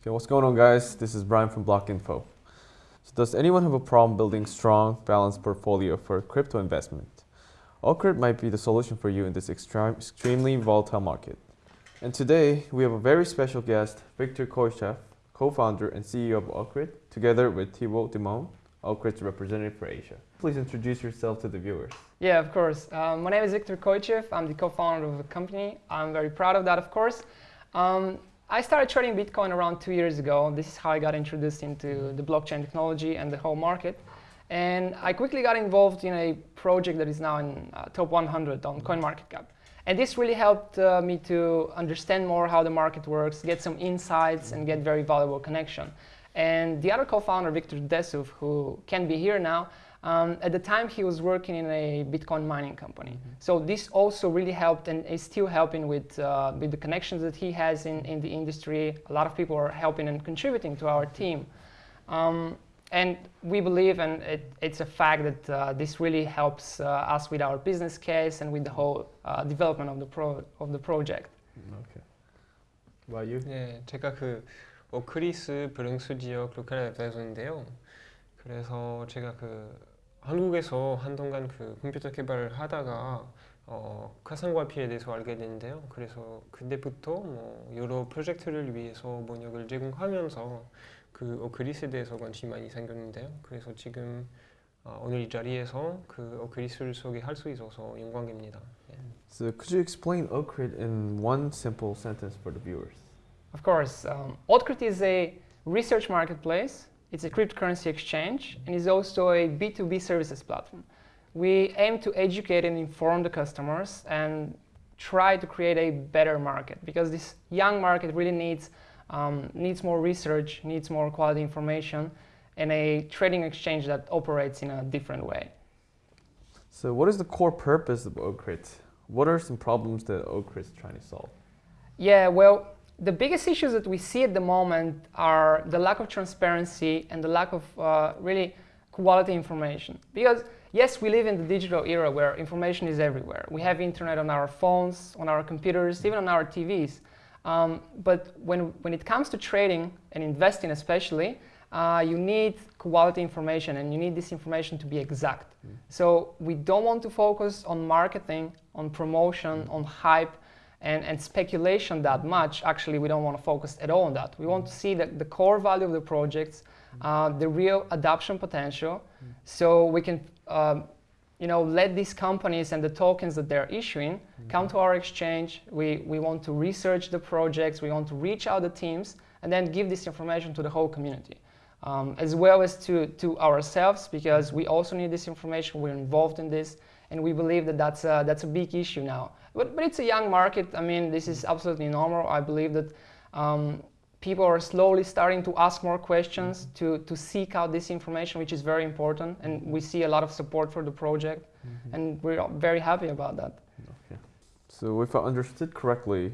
Okay, what's going on guys? This is Brian from Block Info. So does anyone have a problem building strong, balanced portfolio for crypto investment? Ocrit might be the solution for you in this extreme, extremely volatile market. And today, we have a very special guest, Victor Koychev, co-founder and CEO of Ocrit, together with Thibaut Dimon, Ocrit's representative for Asia. Please introduce yourself to the viewers. Yeah, of course. Um, my name is Victor Koychev. I'm the co-founder of the company. I'm very proud of that, of course. Um, I started trading Bitcoin around two years ago. This is how I got introduced into the blockchain technology and the whole market. And I quickly got involved in a project that is now in uh, top 100 on CoinMarketCap. And this really helped uh, me to understand more how the market works, get some insights, and get very valuable connection. And the other co-founder, Victor Desuf, who can be here now, um, at the time he was working in a Bitcoin mining company. Mm -hmm. So this also really helped and is still helping with, uh, with the connections that he has in, in the industry. A lot of people are helping and contributing to our team. Um, and we believe, and it, it's a fact, that uh, this really helps uh, us with our business case and with the whole uh, development of the, pro of the project. Okay. What about you? 네, 제가 그 오크리스 브릉스 지역 로컬 애드바이저인데요. 그래서 제가 그 한국에서 한동안 그 컴퓨터 개발을 하다가 어, 가상과피에 대해서 알게 됐는데요. 그래서 그때부터 뭐 여러 프로젝트를 위해서 번역을 제공하면서 그 오크리스에 대해서 관심이 많이 생겼는데요. 그래서 지금 어, 오늘 이 자리에서 그 오크리스를 소개할 수 있어서 영광입니다. 예. So could you explain Ocrit in one simple sentence for the viewers? Of course. Um, Ocrit is a research marketplace It's a cryptocurrency exchange and is also a B2B services platform. We aim to educate and inform the customers and try to create a better market because this young market really needs, um, needs more research, needs more quality information and a trading exchange that operates in a different way. So what is the core purpose of Ocrit? What are some problems that Ocrit is trying to solve? Yeah, well, the biggest issues that we see at the moment are the lack of transparency and the lack of uh, really quality information. Because yes, we live in the digital era where information is everywhere. We have internet on our phones, on our computers, even on our TVs. Um, but when, when it comes to trading and investing especially, uh, you need quality information and you need this information to be exact. Mm. So we don't want to focus on marketing, on promotion, mm. on hype, and, and speculation that much, actually we don't want to focus at all on that. We want to see the, the core value of the projects, uh, the real adoption potential, so we can um, you know, let these companies and the tokens that they're issuing come to our exchange. We, we want to research the projects, we want to reach out the teams, and then give this information to the whole community. Um, as well as to, to ourselves, because we also need this information, we're involved in this, and we believe that that's a, that's a big issue now. But, but it's a young market. I mean, this is absolutely normal. I believe that um, people are slowly starting to ask more questions, mm -hmm. to, to seek out this information, which is very important. And we see a lot of support for the project. Mm -hmm. And we're very happy about that. Okay. So if I understood correctly,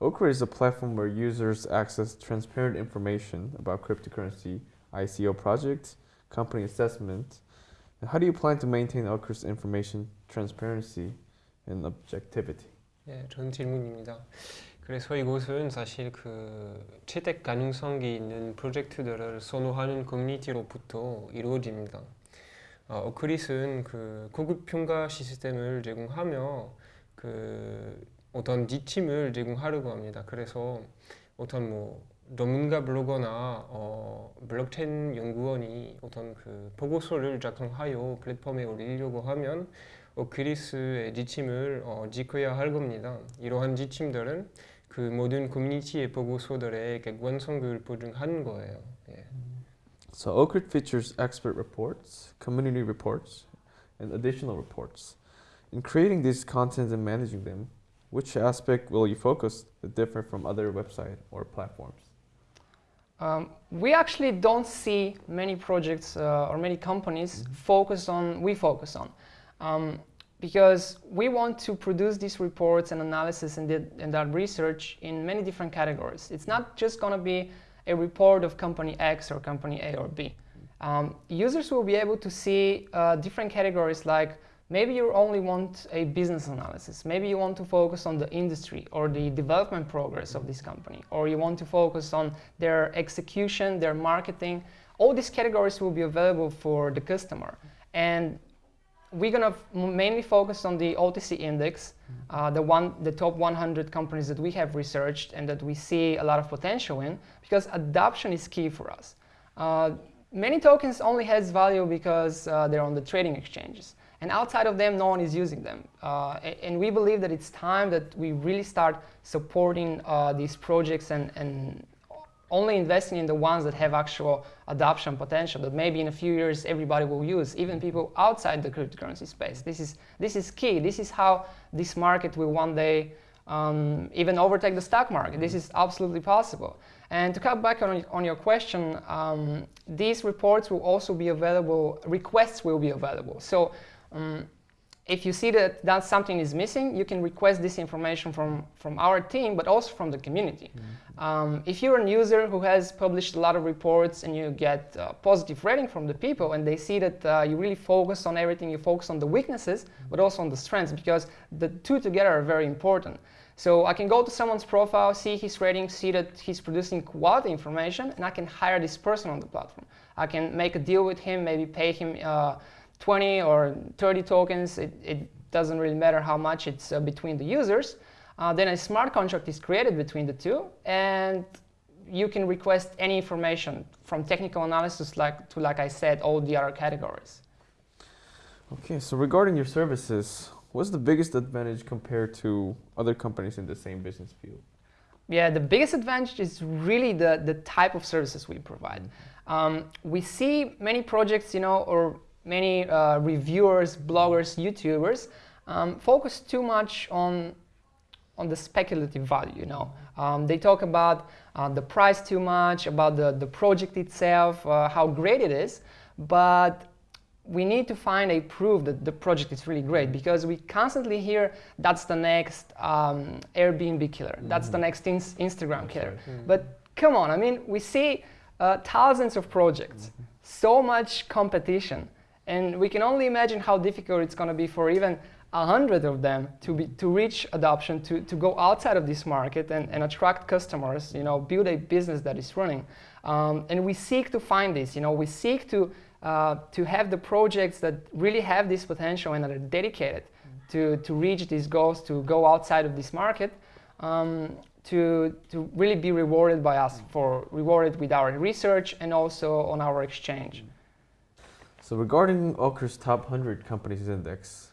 Ocrit is a platform where users access transparent information about cryptocurrency, ICO projects, company assessment. How do you plan to maintain Okra's information transparency and objectivity. 예, 좋은 질문입니다. 그래서 이곳은 사실 그 채택 가능성이 있는 프로젝트들을 선호하는 커뮤니티로부터 이루어집니다. 어, 어크릿은 그 고급 평가 시스템을 제공하며 그 어떤 지침을 제공하려고 합니다. 그래서 어떤 뭐 전문가 블로거나 어, 블록체인 연구원이 어떤 그 보고서를 작성하여 플랫폼에 올리려고 하면 어, 그리스의 지침을 어, 지켜야 할 겁니다. 이러한 지침들은 그 모든 커뮤니티의 보고서들의 객관성을 보증하는 거예요. 예. So Ocrit features expert reports, community reports, and additional reports. In creating these contents and managing them, which aspect will you focus that differ from other website or platforms? Um, we actually don't see many projects uh, or many companies mm -hmm. focus on, we focus on. Um, because we want to produce these reports and analysis and, the, and that research in many different categories. It's not just going to be a report of company X or company A or B. Um, users will be able to see uh, different categories like maybe you only want a business analysis. Maybe you want to focus on the industry or the development progress of this company, or you want to focus on their execution, their marketing. All these categories will be available for the customer. And we're going to mainly focus on the OTC index, uh, the, one, the top 100 companies that we have researched and that we see a lot of potential in, because adoption is key for us. Uh, many tokens only has value because uh, they're on the trading exchanges. And outside of them, no one is using them. Uh, and we believe that it's time that we really start supporting uh, these projects and, and only investing in the ones that have actual adoption potential that maybe in a few years everybody will use, even people outside the cryptocurrency space. This is, this is key. This is how this market will one day um, even overtake the stock market. This is absolutely possible. And to cut back on, on your question, um, these reports will also be available, requests will be available. So um, if you see that, that something is missing, you can request this information from, from our team, but also from the community. Mm -hmm. um, if you're a user who has published a lot of reports and you get a positive rating from the people and they see that uh, you really focus on everything, you focus on the weaknesses, mm -hmm. but also on the strengths, because the two together are very important. So I can go to someone's profile, see his rating, see that he's producing quality information, and I can hire this person on the platform. I can make a deal with him, maybe pay him uh, 20 or 30 tokens, it, it doesn't really matter how much it's uh, between the users. Uh, then a smart contract is created between the two, and you can request any information from technical analysis like to, like I said, all the other categories. Okay, so regarding your services, what's the biggest advantage compared to other companies in the same business field? Yeah, the biggest advantage is really the, the type of services we provide. Mm-hmm. Um, we see many projects, you know, or many uh, reviewers, bloggers, YouTubers um, focus too much on on the speculative value. You know, um, they talk about uh, the price too much, about the the project itself, uh, how great it is, but we need to find a proof that the project is really great because we constantly hear that's the next um, Airbnb killer, mm -hmm. that's the next ins Instagram killer. Mm -hmm. But come on, I mean, we see uh, thousands of projects, mm -hmm. so much competition. And we can only imagine how difficult it's going to be for even a hundred of them to, be, to reach adoption, to, to go outside of this market and, and attract customers, you know, build a business that is running. Um, and we seek to find this, you know, we seek to, uh, to have the projects that really have this potential and are dedicated to, to reach these goals, to go outside of this market, um, to, to really be rewarded by us, for rewarded with our research and also on our exchange. So regarding Ocrit's top 100 companies index,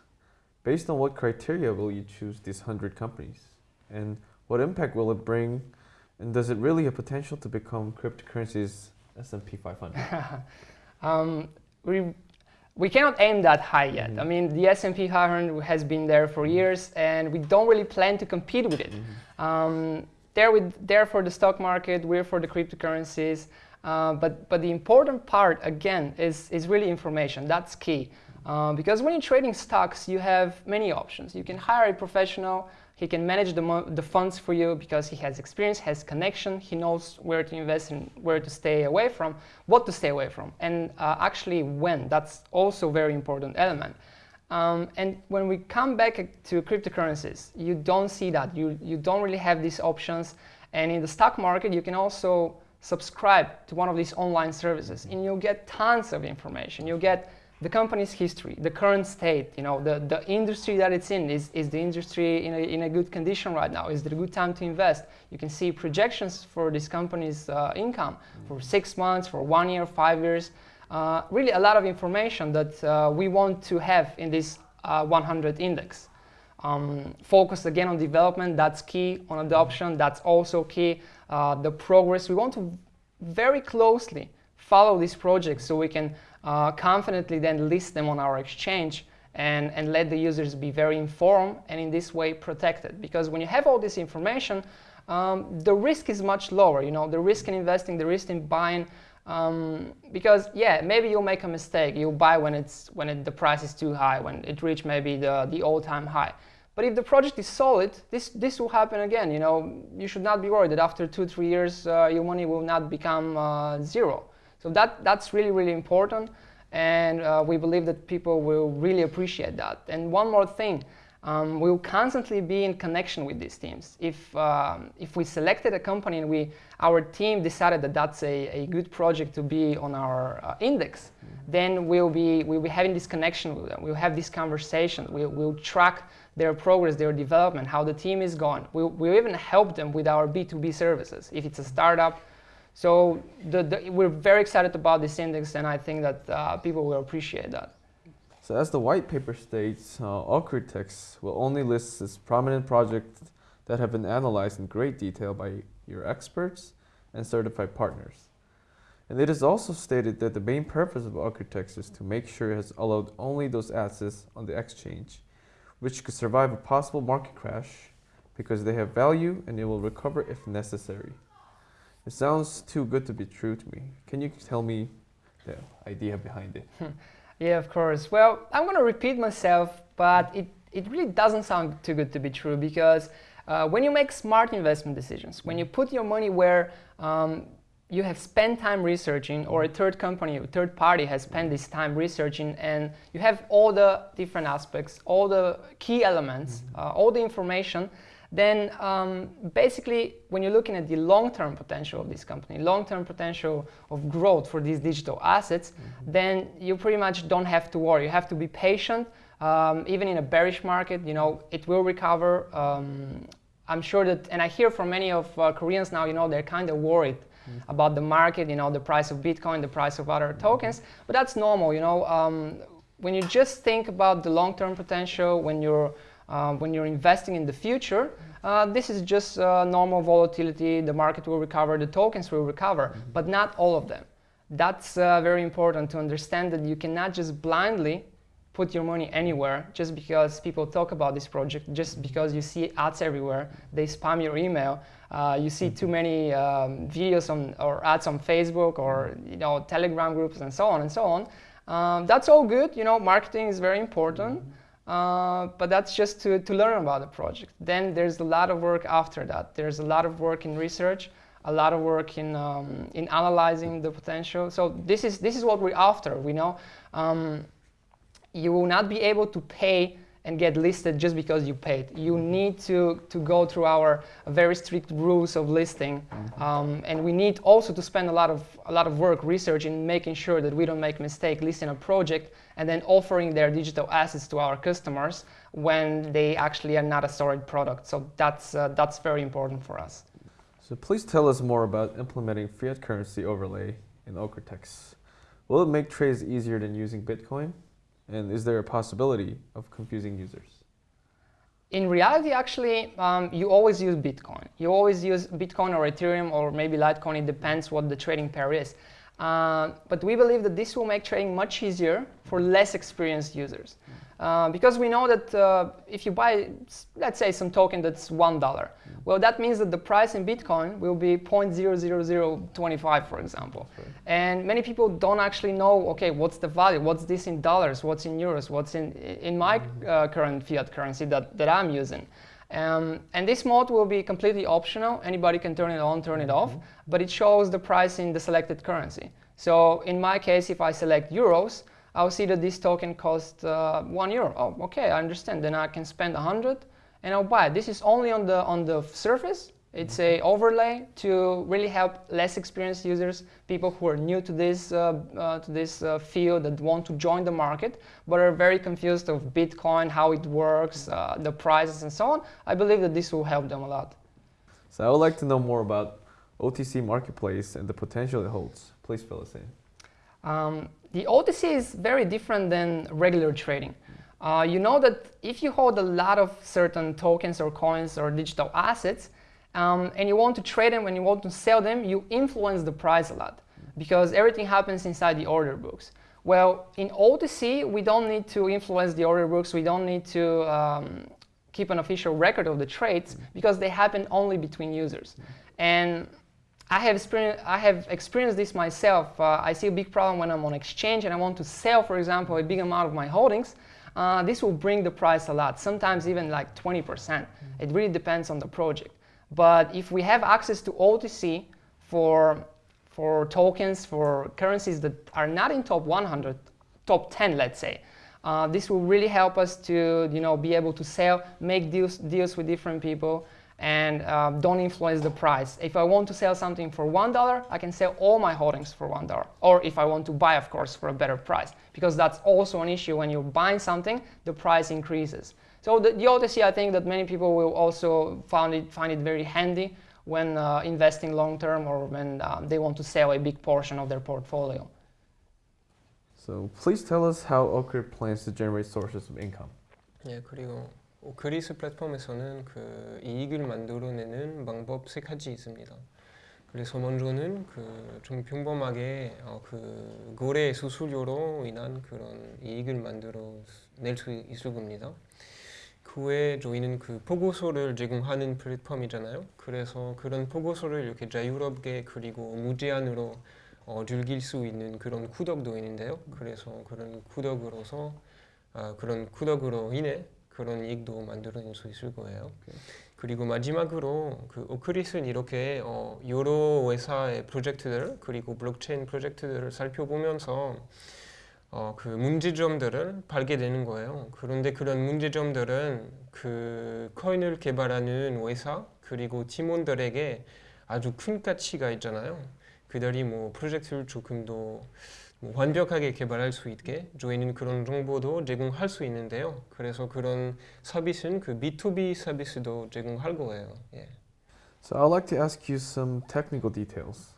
based on what criteria will you choose these 100 companies? And what impact will it bring? And does it really have potential to become cryptocurrencies S&P 500? um, we, we cannot aim that high yet. Mm -hmm. I mean, the S&P 500 has been there for years, and we don't really plan to compete with it. Mm -hmm. um, they're, with, they're for the stock market, we're for the cryptocurrencies. Uh, but, but the important part, again, is, is really information. That's key. Uh, because when you're trading stocks, you have many options. You can hire a professional. He can manage the, the funds for you because he has experience, has connection. He knows where to invest and where to stay away from, what to stay away from, and uh, actually when. That's also very important element. Um, and when we come back to cryptocurrencies, you don't see that. You, you don't really have these options. And in the stock market, you can also subscribe to one of these online services and you'll get tons of information. You'll get the company's history, the current state, you know, the, the industry that it's in. Is, is the industry in a, in a good condition right now? Is it a good time to invest? You can see projections for this company's uh, income for six months, for one year, five years. Uh, really a lot of information that uh, we want to have in this uh, 100 index. Um, focus again on development, that's key. On adoption, that's also key. Uh, the progress, we want to very closely follow these projects so we can uh, confidently then list them on our exchange and, and let the users be very informed and in this way protected. Because when you have all this information, um, the risk is much lower. You know, the risk in investing, the risk in buying, um, because yeah, maybe you'll make a mistake. You'll buy when it's when it, the price is too high, when it reached maybe the the all-time high. But if the project is solid, this, this will happen again. You know, you should not be worried that after two, three years, uh, your money will not become uh, zero. So that, that's really, really important. And uh, we believe that people will really appreciate that. And one more thing, um, we will constantly be in connection with these teams. If, um, if we selected a company and we, our team decided that that's a, a good project to be on our uh, index, mm -hmm. then we'll be, we'll be having this connection with them. We'll have this conversation. We'll, we'll track their progress, their development, how the team is going. We'll, we'll even help them with our B2B services. If it's a startup, so the, the, we're very excited about this index, and I think that uh, people will appreciate that. So as the white paper states, uh, will only list its prominent projects that have been analyzed in great detail by your experts and certified partners. And it is also stated that the main purpose of Ocritex is to make sure it has allowed only those assets on the exchange which could survive a possible market crash because they have value and they will recover if necessary. It sounds too good to be true to me. Can you tell me the idea behind it? yeah, of course. Well, I'm going to repeat myself, but it, it really doesn't sound too good to be true because uh, when you make smart investment decisions, when you put your money where um, you have spent time researching or a third company, a third party has spent this time researching and you have all the different aspects, all the key elements, mm-hmm. uh, all the information, then um, basically when you're looking at the long-term potential of this company, long-term potential of growth for these digital assets, mm -hmm. then you pretty much don't have to worry. You have to be patient. Um, even in a bearish market, you know, it will recover. Um, I'm sure that, and I hear from many of uh, Koreans now, you know, they're kind of worried mm. about the market, you know, the price of Bitcoin, the price of other tokens, but that's normal, you know. Um, when you just think about the long-term potential, when you're uh, when you're investing in the future, uh, this is just uh, normal volatility. The market will recover, the tokens will recover, mm -hmm. but not all of them. That's uh, very important to understand that you cannot just blindly put your money anywhere just because people talk about this project, just because you see ads everywhere, they spam your email, uh, you see too many um, videos on, or ads on Facebook or you know Telegram groups and so on and so on. Um, that's all good, you know, marketing is very important, uh, but that's just to, to learn about the project. Then there's a lot of work after that. There's a lot of work in research, a lot of work in, um, in analyzing the potential. So this is, this is what we're after, we know. Um, you will not be able to pay and get listed just because you paid. You need to, to go through our very strict rules of listing. Mm-hmm. Um, and we need also to spend a lot of, a lot of work research in making sure that we don't make a mistake listing a project and then offering their digital assets to our customers when they actually are not a storage product. So that's, uh, that's very important for us. So please tell us more about implementing fiat currency overlay in Ocritex. Will it make trades easier than using Bitcoin? And is there a possibility of confusing users? In reality, actually, um, you always use Bitcoin. You always use Bitcoin or Ethereum or maybe Litecoin. It depends what the trading pair is. Uh, but we believe that this will make trading much easier for less experienced users. Uh, because we know that uh, if you buy, let's say, some token that's $1, well, that means that the price in Bitcoin will be 0.00025, for example. Right. And many people don't actually know, okay, what's the value? What's this in dollars? What's in euros? What's in, in my mm-hmm. uh, current fiat currency that, that I'm using? Um, and this mode will be completely optional. Anybody can turn it on, turn it off, mm -hmm. but it shows the price in the selected currency. So in my case, if I select euros, I'll see that this token costs uh, one euro. Oh, okay, I understand. Then I can spend a hundred and I'll buy it. This is only on the on the surface. It's a overlay to really help less experienced users, people who are new to this uh, uh, to this uh, field that want to join the market, but are very confused of Bitcoin, how it works, uh, the prices, and so on. I believe that this will help them a lot. So I would like to know more about OTC marketplace and the potential it holds. Please fill us in. Um, the OTC is very different than regular trading. Uh, you know that if you hold a lot of certain tokens or coins or digital assets, um, and you want to trade them and you want to sell them, you influence the price a lot because everything happens inside the order books. Well, in OTC, we don't need to influence the order books. We don't need to um, keep an official record of the trades because they happen only between users. And I have, experienced, I have experienced this myself. Uh, I see a big problem when I'm on exchange and I want to sell, for example, a big amount of my holdings. Uh, this will bring the price a lot, sometimes even like 20%. Mm. It really depends on the project. But if we have access to OTC for, for tokens, for currencies that are not in top 100 top 10, let's say. Uh, this will really help us to you know, be able to sell, make deals, deals with different people, and um, don't influence the price. If I want to sell something for $1, I can sell all my holdings for $1. Or if I want to buy, of course, for a better price, because that's also an issue when you're buying something, the price increases. So the, the I think that many people will also find it, find it very handy when uh, investing long term or when um, they want to sell a big portion of their portfolio. So please tell us how Ocrit plans to generate sources of income. 예, 그리고 그리스 플랫폼에서는 그 이익을 만들어내는 방법 세 가지 있습니다. 그래서 먼저는 그 좀 평범하게 어, 그 거래 수수료로 인한 그런 이익을 만들어 낼 수 있을 겁니다. 그 외에 저희는 그 보고서를 제공하는 플랫폼이잖아요. 그래서 그런 보고서를 이렇게 자유롭게 그리고 무제한으로 어, 즐길 수 있는 그런 구독도 있는데요. 그래서 그런 구독으로서 아, 그런 구독으로 인해 그런 이익도 만들어낼 수 있을 거예요. 그리고 마지막으로 그 오크릿은 이렇게 어, 여러 회사의 프로젝트들 그리고 블록체인 프로젝트들을 살펴보면서 어, 그 문제점들을 발견되는 거예요. 그런데 그런 문제점들은 그 코인을 개발하는 회사 그리고 팀원들에게 아주 큰 가치가 있잖아요. 그들이 뭐 프로젝트를 조금 더뭐 완벽하게 개발할 수 있게 저희는 그런 정보도 제공할 수 있는데요. 그래서 그런 서비스는 그 B2B 서비스도 제공할 거예요. 예. So I'd like to ask you some technical details.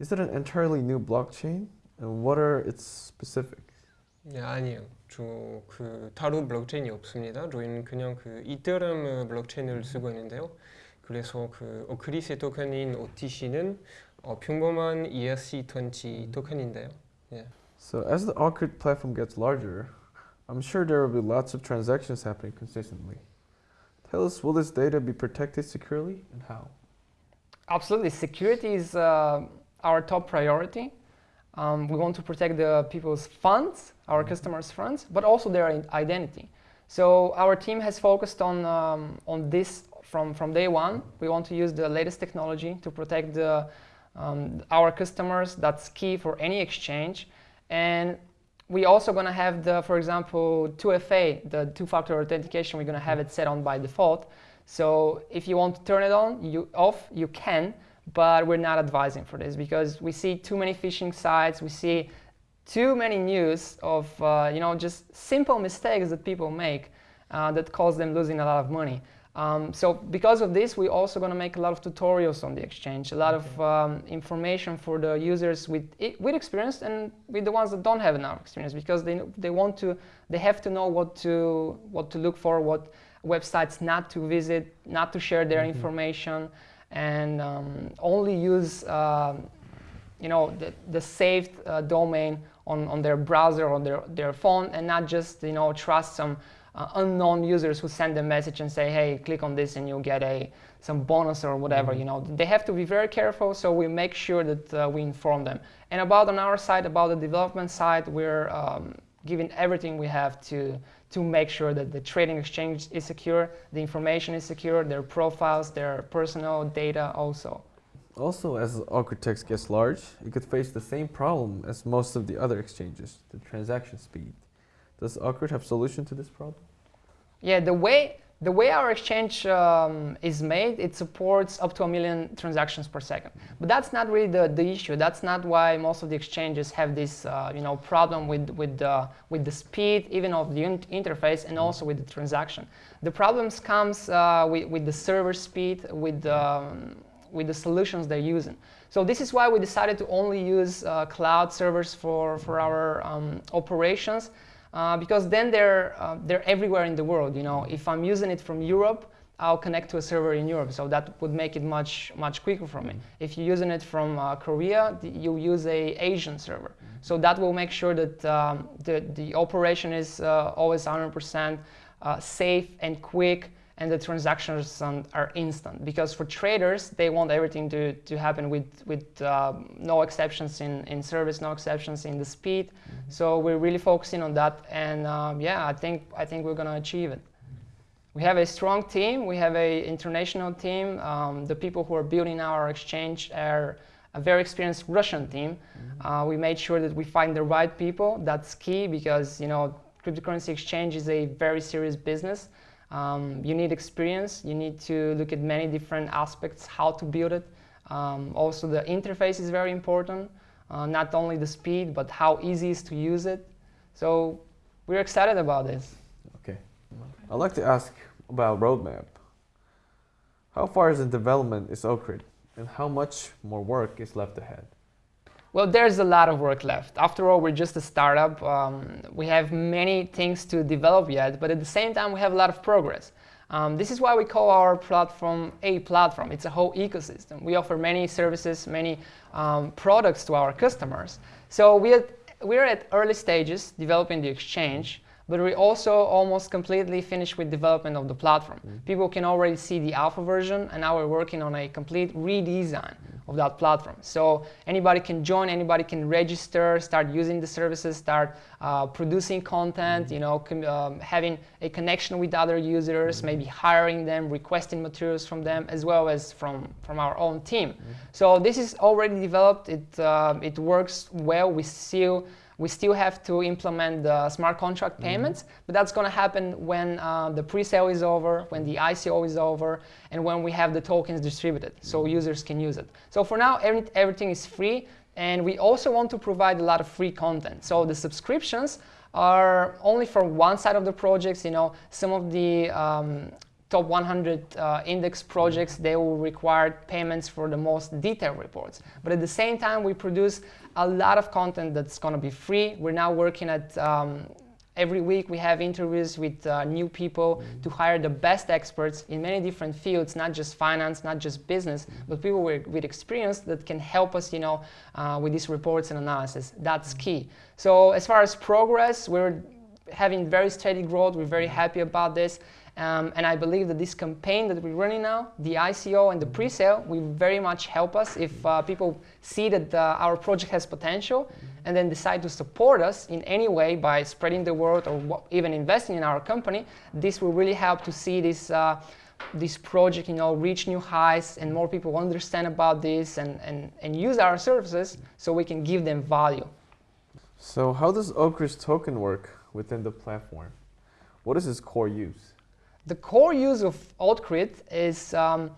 Is it an entirely new blockchain? And what are its specifics? 네, 아니요. 저그 따로 블록체인이 없습니다. 저희는 그냥 그 이더리움 블록체인을 쓰고 있는데요. 그래서 그 오크리스 토큰인 OTC는 어, 평범한 ERC20 토큰인데요. Yeah. So as the Ocrit platform gets larger, I'm sure there will be lots of transactions happening consistently. Tell us, will this data be protected securely and how? Absolutely. Security is uh, our top priority. Um, we want to protect the people's funds, our mm-hmm. customers' funds, but also their identity. So our team has focused on, um, on this from, from day one. We want to use the latest technology to protect the um, our customers. That's key for any exchange. And we also going to have the, for example, 2FA, the two-factor authentication, we're going to have it set on by default. So if you want to turn it on, you off, you can, but we're not advising for this because we see too many phishing sites, we see too many news of, uh, you know, just simple mistakes that people make uh, that cause them losing a lot of money. Um, so because of this, we're also going to make a lot of tutorials on the exchange, a lot okay. of um, information for the users with with experience and with the ones that don't have enough experience because they they want to they have to know what to what to look for, what websites not to visit, not to share their mm -hmm. information, and um, only use um, you know the, the saved uh, domain on, on their browser on their their phone and not just you know trust some uh, unknown users who send a message and say, hey, click on this and you'll get a some bonus or whatever. Mm -hmm. You know, they have to be very careful. So we make sure that uh, we inform them. And about on our side, about the development side, we're um, giving everything we have to to make sure that the trading exchange is secure, the information is secure, their profiles, their personal data also. Also, as Ocritex gets large, it could face the same problem as most of the other exchanges, the transaction speed. Does Ocrit have solution to this problem? Yeah, the way the way our exchange um, is made, it supports up to a million transactions per second. But that's not really the, the issue. That's not why most of the exchanges have this uh, you know, problem with, with, the, with the speed, even of the interface, and also with the transaction. The problems comes uh, with, with the server speed, with, um, with the solutions they're using. So this is why we decided to only use uh, cloud servers for, for our um, operations uh, because then they're, uh, they're everywhere in the world. You know, if I'm using it from Europe, I'll connect to a server in Europe, so that would make it much much quicker for me. Mm. If you're using it from uh, Korea, you use a Asian server, mm so that will make sure that um, the the operation is uh, always 100% uh, safe and quick and the transactions are instant because for traders they want everything to, to happen with, with uh, no exceptions in, in service no exceptions in the speed mm -hmm. so we're really focusing on that and um, yeah I think I think we're gonna achieve it we have a strong team we have an international team um, the people who are building our exchange are a very experienced Russian team. Uh, we made sure that we find the right people. That's key because you know cryptocurrency exchange is a very serious business. Um, you need experience. You need to look at many different aspects, how to build it. Um, also, the interface is very important. Uh, not only the speed, but how easy it is to use it. So we're excited about this. Okay. I'd like to ask about roadmap. How far is in development is Ocrit, and how much more work is left ahead? Well, there's a lot of work left. After all, we're just a startup. Um, we have many things to develop yet, but at the same time, we have a lot of progress. Um, this is why we call our platform a platform. It's a whole ecosystem. We offer many services, many um, products to our customers. So we are, we're at early stages developing the exchange, but we also almost completely finished with development of the platform. Mm -hmm. People can already see the alpha version, and now we're working on a complete redesign of that platform. So anybody can join, anybody can register, start using the services, start uh, producing content, you know, um, having a connection with other users, maybe hiring them, requesting materials from them, as well as from, from our own team. So this is already developed. It, uh, it works well. We still we still have to implement the smart contract mm-hmm. payments, mm -hmm. but that's going to happen when uh, the pre-sale is over, when the ICO is over, and when we have the tokens distributed, so mm-hmm. users can use it. So for now, every, everything is free, and we also want to provide a lot of free content. So the subscriptions are only for one side of the projects. You know, some of the um, top 100 uh, index projects, they will require payments for the most detailed reports. But at the same time, we produce a lot of content that's going to be free. We're now working at um, every week we have interviews with uh, new people mm -hmm. to hire the best experts in many different fields, not just finance, not just business, mm -hmm. but people with, with, experience that can help us, you know, uh, with these reports and analysis. That's key. So as far as progress, we're having very steady growth. We're very happy about this. Um, and I believe that this campaign that we're running now, the ICO and the pre-sale, will very much help us if uh, people see that uh, our project has potential and then decide to support us in any way by spreading the word or even investing in our company. This will really help to see this uh, this project you know reach new heights and more people understand about this and, and, and use our services so we can give them value. So how does Ocrit's token work within the platform? What is its core use? The core use of Ocrit is um,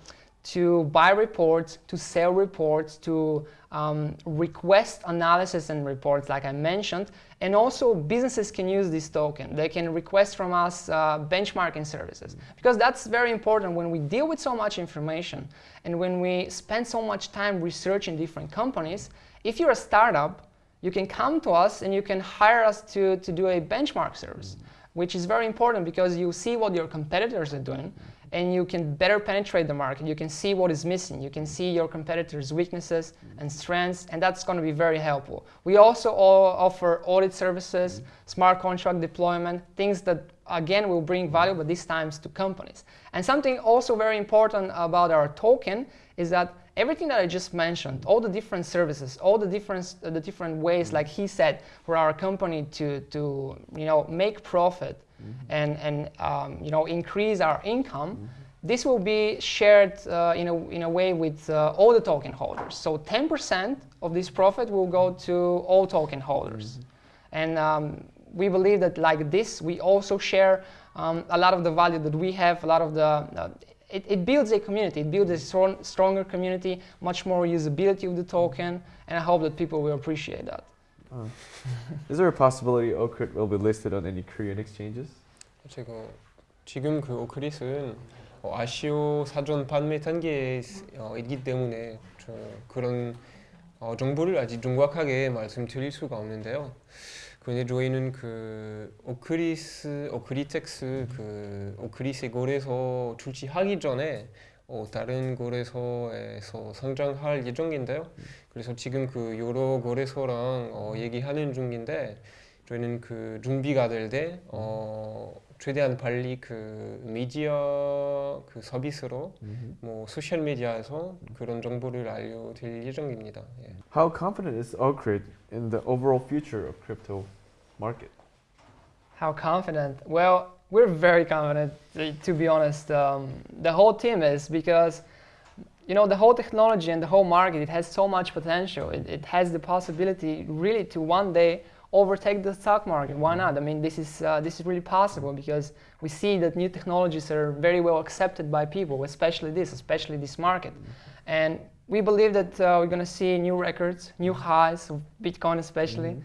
to buy reports, to sell reports, to um, request analysis and reports, like I mentioned. And also, businesses can use this token. They can request from us uh, benchmarking services. Because that's very important when we deal with so much information and when we spend so much time researching different companies. If you're a startup, you can come to us and you can hire us to, to do a benchmark service which is very important because you see what your competitors are doing and you can better penetrate the market. You can see what is missing. You can see your competitors' weaknesses and strengths, and that's going to be very helpful. We also offer audit services, smart contract deployment, things that, again, will bring value, but these times to companies. And something also very important about our token is that everything that I just mentioned, all the different services, all the different, uh, the different ways, like he said, for our company to, to you know, make profit mm -hmm. and, and um, you know, increase our income, mm -hmm. this will be shared uh, in, a, in a way with uh, all the token holders. So 10% of this profit will go to all token holders. Mm -hmm. And um, we believe that like this, we also share um, a lot of the value that we have, a lot of the uh, it, it builds a community. It builds a strong, stronger community, much more usability of the token, and I hope that people will appreciate that. Oh. Is there a possibility Ocrit will be listed on any Korean exchanges? 제가 지금 그 오크릿은 어, 아시오 사전 판매 단계에 있기 때문에 저 그런 어, 정보를 아직 정확하게 말씀드릴 수가 없는데요. 저희는 그 오크리스, 오크리텍스 그 오크리스 거래소 출시하기 전에 어, 다른 거래소에서 성장할 예정인데요. 그래서 지금 그 여러 거래소랑 어, 얘기하는 중인데 저희는 그 준비가 될때 어, 최대한 빨리 그 미디어 그 서비스로 mm-hmm. 뭐 소셜 미디어에서 그런 정보를 알려드릴 예정입니다. 예. How confident is Ocrit in the overall future of crypto market? How confident? Well, we're very confident to be honest. Um, the whole team is because you know the whole technology and the whole market it has so much potential. It, it has the possibility really to one day overtake the stock market. Why not? I mean, this is, uh, this is really possible because we see that new technologies are very well accepted by people, especially this, especially this market. And we believe that uh, we're going to see new records, new highs of Bitcoin especially.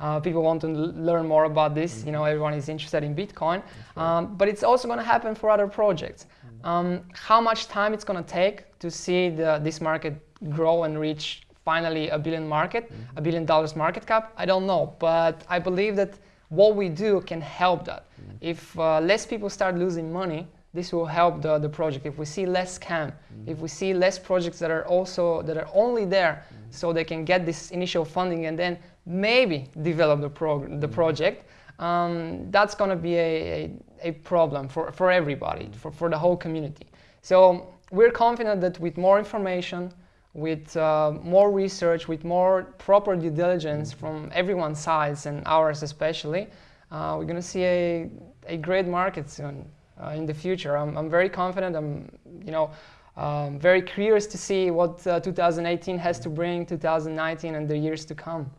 Uh, people want to l- learn more about this. You know, everyone is interested in Bitcoin. Um, but it's also going to happen for other projects. Um, how much time it's going to take to see the, this market grow and reach finally a billion market, a billion dollars market cap? I don't know. But I believe that what we do can help that. Mm-hmm. If uh, less people start losing money, this will help the, the project. If we see less scam, mm-hmm. if we see less projects that are also that are only there mm-hmm. so they can get this initial funding and then maybe develop the, prog- the project, um, that's going to be a, a, a problem for, for everybody, for, for the whole community. So we're confident that with more information, with uh, more research, with more proper due diligence from everyone's sides and ours especially, uh, we're going to see a, a great market soon uh, in the future. I'm, I'm very confident. I'm, you know, um, very curious to see what uh, 2018 has to bring, 2019 and the years to come.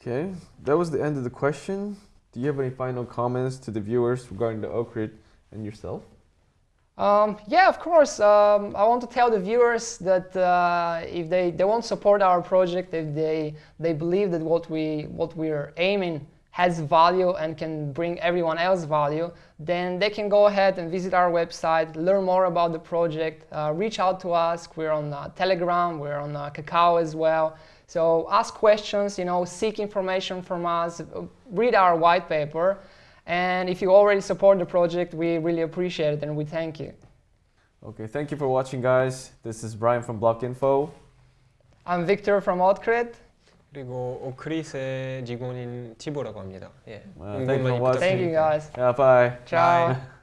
Okay, that was the end of the question. Do you have any final comments to the viewers regarding the Ocrit and yourself? Um, yeah, of course. Um, I want to tell the viewers that uh, if they, they won't support our project, if they, they believe that what, we, what we're aiming has value and can bring everyone else value, then they can go ahead and visit our website, learn more about the project, uh, reach out to us. We're on uh, Telegram, we're on uh, Kakao as well. So ask questions, you know, seek information from us, read our white paper. And if you already support the project, we really appreciate it and we thank you. Okay, thank you for watching, guys. This is Brian from Block Info. I'm Victor from Ocrit. 그리고 오크릿의 직원인 티보라고 합니다. 예. Thank you for watching. Thank you guys. Yeah, bye. Ciao. Bye.